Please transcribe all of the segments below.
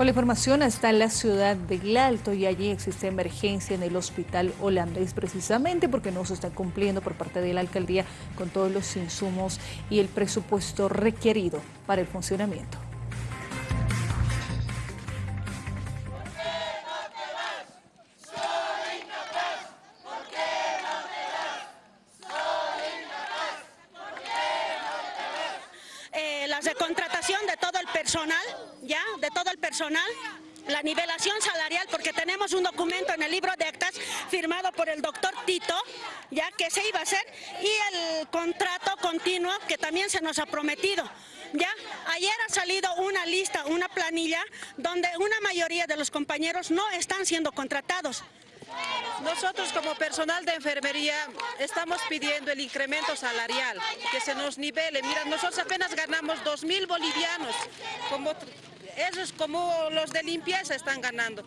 Con la información está la ciudad de Alto y allí existe emergencia en el hospital holandés precisamente porque no se está cumpliendo por parte de la alcaldía con todos los insumos y el presupuesto requerido para el funcionamiento. la recontratación de todo personal, ya, de todo el personal, la nivelación salarial, porque tenemos un documento en el libro de actas firmado por el doctor Tito, ya que se iba a hacer, y el contrato continuo que también se nos ha prometido. ¿Ya? Ayer ha salido una lista, una planilla, donde una mayoría de los compañeros no están siendo contratados. Nosotros como personal de enfermería estamos pidiendo el incremento salarial, que se nos nivele. Mira, nosotros apenas ganamos 2 mil bolivianos, como, como los de limpieza están ganando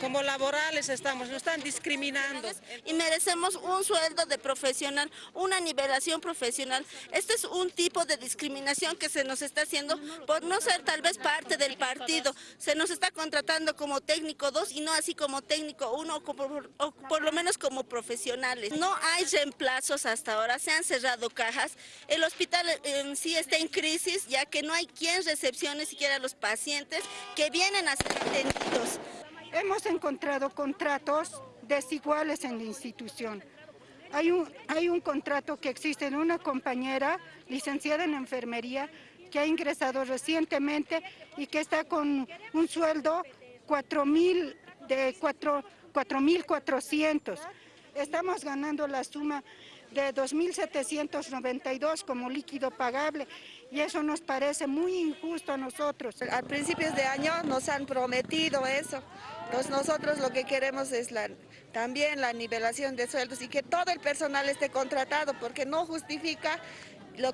como laborales estamos, nos están discriminando. Y merecemos un sueldo de profesional, una nivelación profesional. Este es un tipo de discriminación que se nos está haciendo por no ser tal vez parte del partido. Se nos está contratando como técnico 2 y no así como técnico 1 o, por lo menos como profesionales. No hay reemplazos hasta ahora, se han cerrado cajas. El hospital en sí está en crisis ya que no hay quien recepcione siquiera a los pacientes que vienen a ser atendidos. Hemos encontrado contratos desiguales en la institución. Hay un, hay un contrato que existe en una compañera licenciada en enfermería que ha ingresado recientemente y que está con un sueldo 4 mil de 4.400. Estamos ganando la suma de 2.792 como líquido pagable y eso nos parece muy injusto a nosotros. A principios de año nos han prometido eso. Entonces nosotros lo que queremos es también la nivelación de sueldos y que todo el personal esté contratado porque no justifica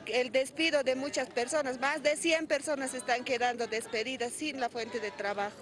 el despido de muchas personas. Más de 100 personas están quedando despedidas sin la fuente de trabajo.